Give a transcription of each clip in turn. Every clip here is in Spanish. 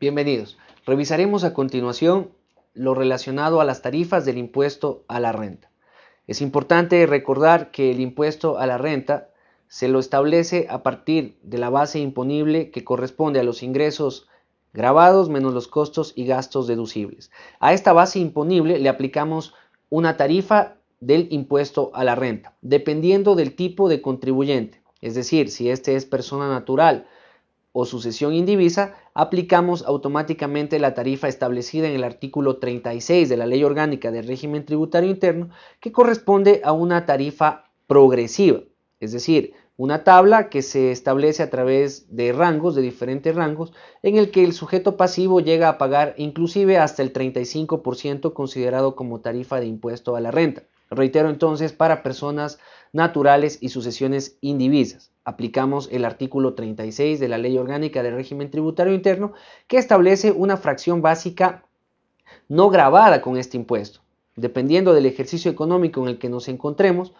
Bienvenidos. Revisaremos a continuación lo relacionado a las tarifas del impuesto a la renta. Es importante recordar que el impuesto a la renta se lo establece a partir de la base imponible que corresponde a los ingresos grabados menos los costos y gastos deducibles. A esta base imponible le aplicamos una tarifa del impuesto a la renta, dependiendo del tipo de contribuyente. Es decir, si este es persona natural o sucesión indivisa, aplicamos automáticamente la tarifa establecida en el artículo 36 de la Ley Orgánica del Régimen Tributario Interno, que corresponde a una tarifa progresiva, es decir, una tabla que se establece a través de rangos, de diferentes rangos, en el que el sujeto pasivo llega a pagar inclusive hasta el 35% considerado como tarifa de impuesto a la renta. Reitero entonces, para personas naturales y sucesiones indivisas. Aplicamos el artículo 36 de la Ley Orgánica del Régimen Tributario Interno que establece una fracción básica no grabada con este impuesto. Dependiendo del ejercicio económico en el que nos encontremos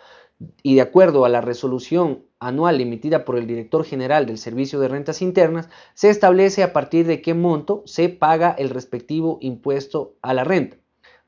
y de acuerdo a la resolución anual emitida por el Director General del Servicio de Rentas Internas, se establece a partir de qué monto se paga el respectivo impuesto a la renta.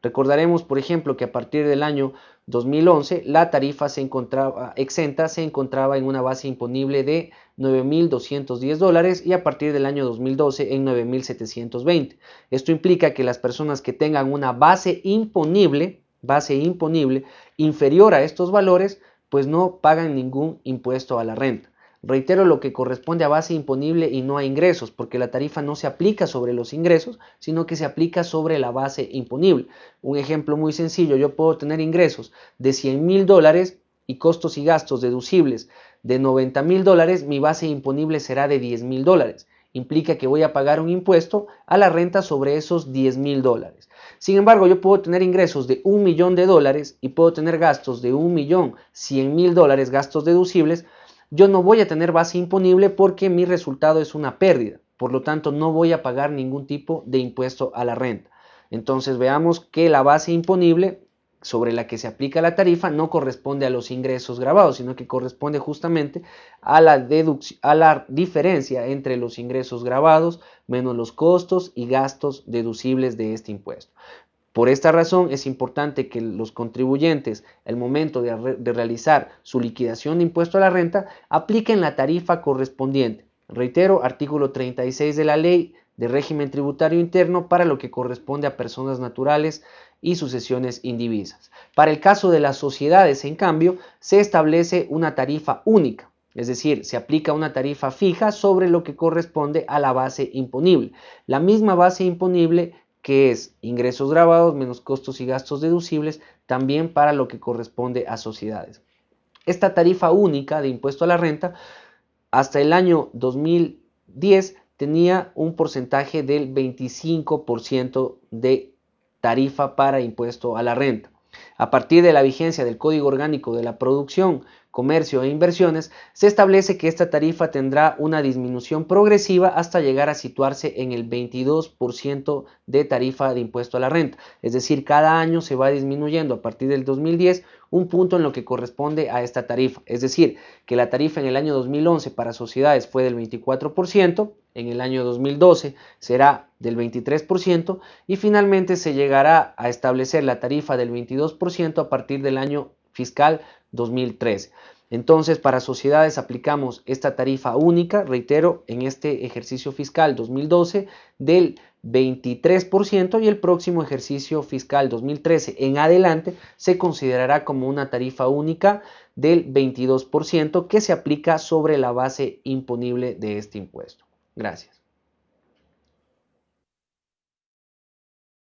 Recordaremos, por ejemplo, que a partir del año 2011 la tarifa se encontraba exenta se encontraba en una base imponible de 9.210 dólares y a partir del año 2012 en 9.720. Esto implica que las personas que tengan una base imponible, base imponible inferior a estos valores, pues no pagan ningún impuesto a la renta. Reitero lo que corresponde a base imponible y no a ingresos, porque la tarifa no se aplica sobre los ingresos, sino que se aplica sobre la base imponible. Un ejemplo muy sencillo, yo puedo tener ingresos de 100 mil dólares y costos y gastos deducibles de 90 mil dólares, mi base imponible será de 10 mil dólares. Implica que voy a pagar un impuesto a la renta sobre esos 10 mil dólares. Sin embargo, yo puedo tener ingresos de un millón de dólares y puedo tener gastos de un millón 100 mil dólares, gastos deducibles, yo no voy a tener base imponible porque mi resultado es una pérdida. Por lo tanto, no voy a pagar ningún tipo de impuesto a la renta. Entonces veamos que la base imponible sobre la que se aplica la tarifa no corresponde a los ingresos grabados, sino que corresponde justamente a la, a la diferencia entre los ingresos grabados menos los costos y gastos deducibles de este impuesto. Por esta razón es importante que los contribuyentes, al momento de, realizar su liquidación de impuesto a la renta, apliquen la tarifa correspondiente. Reitero, artículo 36 de la ley de régimen tributario interno para lo que corresponde a personas naturales y sucesiones indivisas. Para el caso de las sociedades, en cambio, se establece una tarifa única, es decir, se aplica una tarifa fija sobre lo que corresponde a la base imponible. La misma base imponible que es ingresos grabados menos costos y gastos deducibles, también para lo que corresponde a sociedades. Esta tarifa única de impuesto a la renta hasta el año 2010 tenía un porcentaje del 25% de tarifa para impuesto a la renta. A partir de la vigencia del Código Orgánico de la Producción comercio e inversiones, se establece que esta tarifa tendrá una disminución progresiva hasta llegar a situarse en el 22% de tarifa de impuesto a la renta. Es decir, cada año se va disminuyendo a partir del 2010 un punto en lo que corresponde a esta tarifa. Es decir, que la tarifa en el año 2011 para sociedades fue del 24%, en el año 2012 será del 23% y finalmente se llegará a establecer la tarifa del 22% a partir del año fiscal 2013. Entonces, para sociedades aplicamos esta tarifa única, reitero, en este ejercicio fiscal 2012 del 23% y el próximo ejercicio fiscal 2013 en adelante se considerará como una tarifa única del 22% que se aplica sobre la base imponible de este impuesto. Gracias.